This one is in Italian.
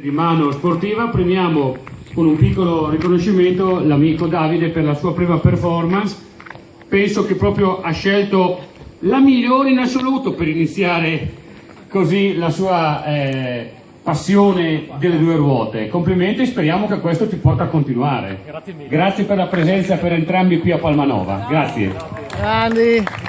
di mano sportiva premiamo con un piccolo riconoscimento l'amico Davide per la sua prima performance. Penso che proprio ha scelto la migliore in assoluto per iniziare così la sua eh, passione delle due ruote. Complimenti e speriamo che questo ti porta a continuare. Grazie mille. grazie per la presenza per entrambi qui a Palmanova. Grazie. Grandi.